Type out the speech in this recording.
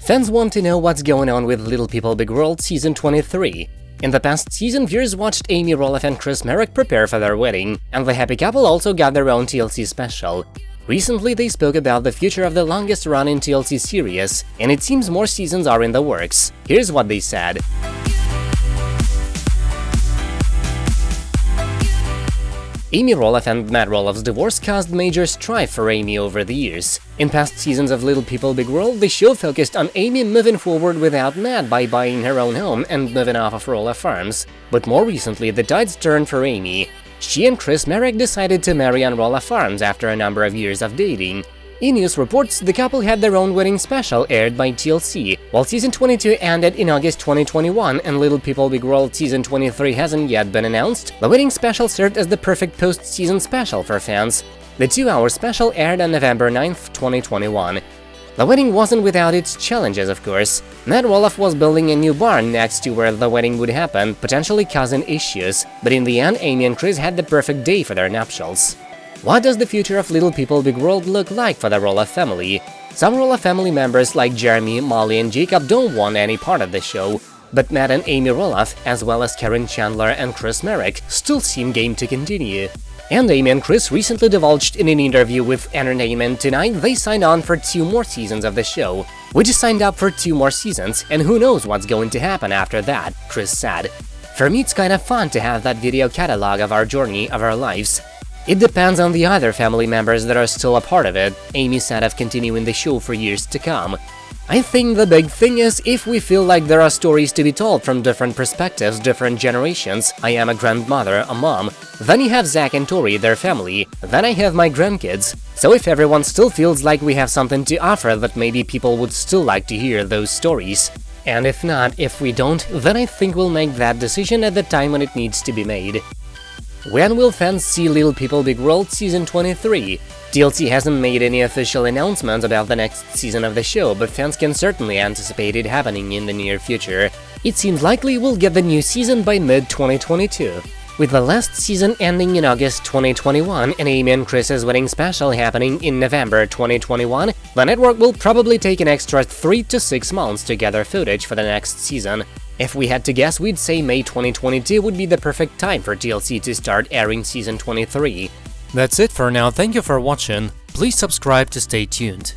Fans want to know what's going on with Little People Big World Season 23. In the past season, viewers watched Amy Roloff and Chris Marek prepare for their wedding, and the happy couple also got their own TLC special. Recently, they spoke about the future of the longest-running TLC series, and it seems more seasons are in the works. Here's what they said. Amy Roloff and Matt Roloff's divorce caused major strife for Amy over the years. In past seasons of Little People Big World, the show focused on Amy moving forward without Matt by buying her own home and moving off of Roloff Farms. But more recently, the tides turned for Amy. She and Chris Marek decided to marry on Roloff Farms after a number of years of dating. E! News reports the couple had their own wedding special aired by TLC, while season 22 ended in August 2021 and Little People Big World season 23 hasn't yet been announced, the wedding special served as the perfect post-season special for fans. The two-hour special aired on November 9, 2021. The wedding wasn't without its challenges, of course. Matt Roloff was building a new barn next to where the wedding would happen, potentially causing issues, but in the end, Amy and Chris had the perfect day for their nuptials. What does the future of Little People Big World look like for the Roloff family? Some Roloff family members like Jeremy, Molly and Jacob don't want any part of the show, but Matt and Amy Roloff, as well as Caryn Chandler and Chris Marek, still seem game to continue. And Amy and Chris recently divulged in an interview with Entertainment Tonight they signed on for two more seasons of the show. We just signed up for two more seasons, and who knows what's going to happen after that, Chris said. For me it's kinda fun to have that video catalog of our journey, of our lives. It depends on the other family members that are still a part of it, Amy said of continuing the show for years to come. I think the big thing is if we feel like there are stories to be told from different perspectives, different generations, I am a grandmother, a mom, then you have Zach and Tori, their family, then I have my grandkids. So if everyone still feels like we have something to offer that maybe people would still like to hear those stories. And if not, if we don't, then I think we'll make that decision at the time when it needs to be made. When will fans see Little People Big World Season 23? TLC hasn't made any official announcements about the next season of the show, but fans can certainly anticipate it happening in the near future. It seems likely we'll get the new season by mid-2022. With the last season ending in August 2021 and Amy and Chris's wedding special happening in November 2021, the network will probably take an extra 3 to 6 months to gather footage for the next season. If we had to guess, we'd say May 2022 would be the perfect time for TLC to start airing season 23. That's it for now, thank you for watching, please subscribe to stay tuned.